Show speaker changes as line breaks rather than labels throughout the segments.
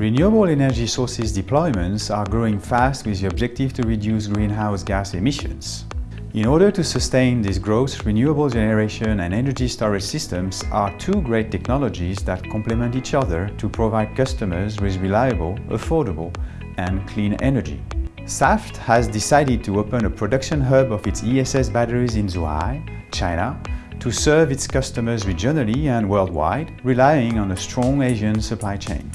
Renewable energy sources deployments are growing fast with the objective to reduce greenhouse gas emissions. In order to sustain this growth, renewable generation and energy storage systems are two great technologies that complement each other to provide customers with reliable, affordable and clean energy. Saft has decided to open a production hub of its ESS batteries in Zhuhai, China, to serve its customers regionally and worldwide, relying on a strong Asian supply chain.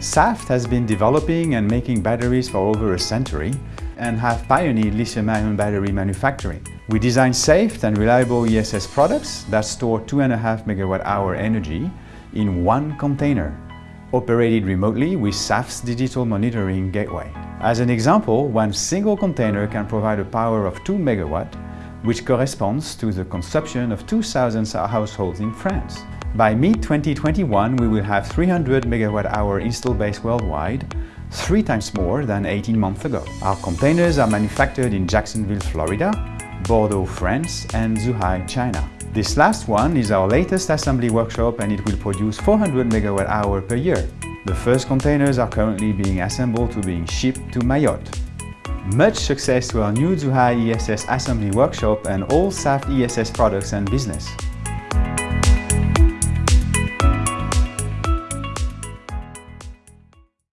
Saft has been developing and making batteries for over a century and have pioneered lithium-ion battery manufacturing. We design safe and reliable ESS products that store 2.5 megawatt-hour energy in one container, operated remotely with Saft's digital monitoring gateway. As an example, one single container can provide a power of 2 megawatt, which corresponds to the consumption of 2,000 households in France. By mid-2021, we will have 300 megawatt-hour install base worldwide, three times more than 18 months ago. Our containers are manufactured in Jacksonville, Florida, Bordeaux, France and Zhuhai, China. This last one is our latest assembly workshop and it will produce 400 megawatt-hour per year. The first containers are currently being assembled to being shipped to Mayotte. Much success to our new Zhuhai ESS assembly workshop and all Saft ESS products and business.